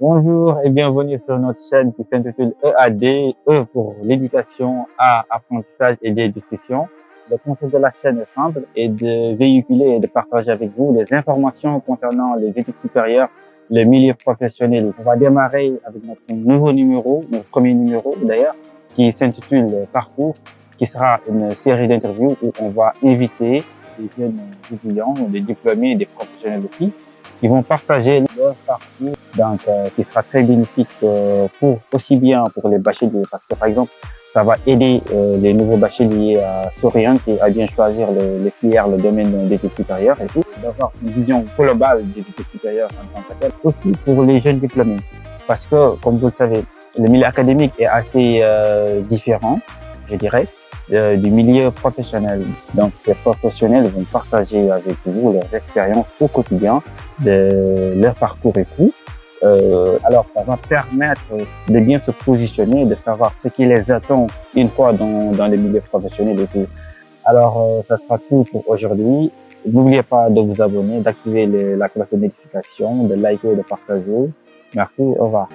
Bonjour et bienvenue sur notre chaîne qui s'intitule EAD, E pour l'éducation, A, apprentissage et des discussions. Le concept de la chaîne est simple et de véhiculer et de partager avec vous les informations concernant les études supérieures, le milieu professionnel. On va démarrer avec notre nouveau numéro, notre premier numéro d'ailleurs, qui s'intitule Parcours, qui sera une série d'interviews où on va inviter des jeunes étudiants, des diplômés, des professionnels aussi, qui vont partager leur parcours, donc euh, qui sera très bénéfique euh, pour aussi bien pour les bacheliers, parce que par exemple, ça va aider euh, les nouveaux bacheliers à s'orienter, à bien choisir le, les filières, le domaine d'études supérieures et tout, d'avoir une vision globale des études supérieures en tant que tel. Aussi pour les jeunes diplômés, parce que comme vous le savez, le milieu académique est assez différent, je dirais. Euh, du milieu professionnel. Donc, les professionnels vont partager avec vous leurs expériences au quotidien, de leur parcours et tout. Euh, alors, ça va permettre de bien se positionner, de savoir ce qui les attend une fois dans, dans les milieux professionnels et tout. Alors, euh, ça sera tout pour aujourd'hui. N'oubliez pas de vous abonner, d'activer la cloche de notification, de liker et de partager. Merci, au revoir.